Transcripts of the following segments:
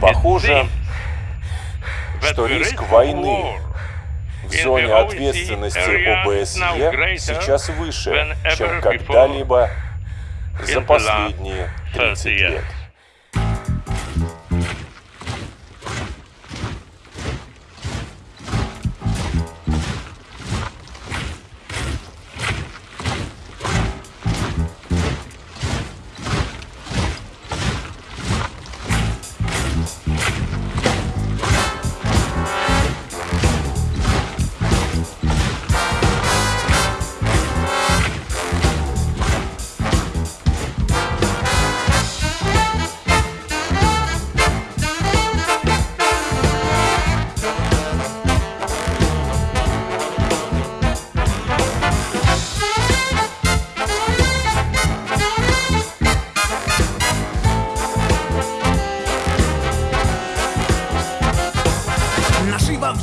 Похоже, что риск войны в зоне ответственности ОБСЕ сейчас выше, чем когда-либо за последние 30 лет.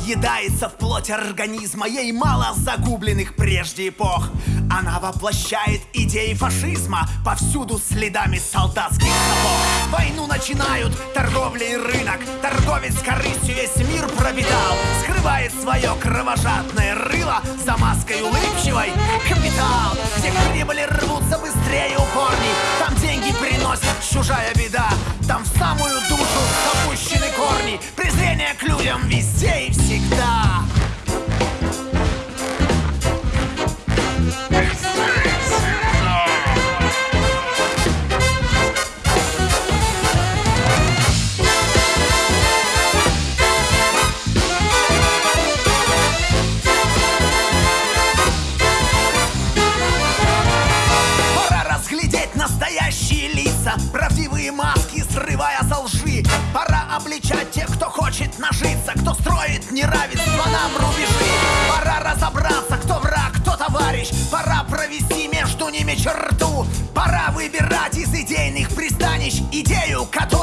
Въедается в плоть организма. Ей мало загубленных прежде эпох. Она воплощает идеи фашизма Повсюду следами солдатских сапог. Войну начинают торговля и рынок. Торговец корыстью весь мир пропитал. Скрывает свое кровожадное рыло За маской улыбчивой. Капитал. Где прибыли рвутся быстрее упорней Там деньги приносят чужая беда. Там в самую душу запущены корни. Презрение к людям везде и всегда. Пора разглядеть настоящие лица Правдивые маски, срывая лжи. Пора обличать тех, кто хочет нажиться Кто строит неравенство нам рубежи. Пора разобраться, кто враг, кто товарищ. Пора провести между ними черту. Пора выбирать из идейных пристанищ Идею, которая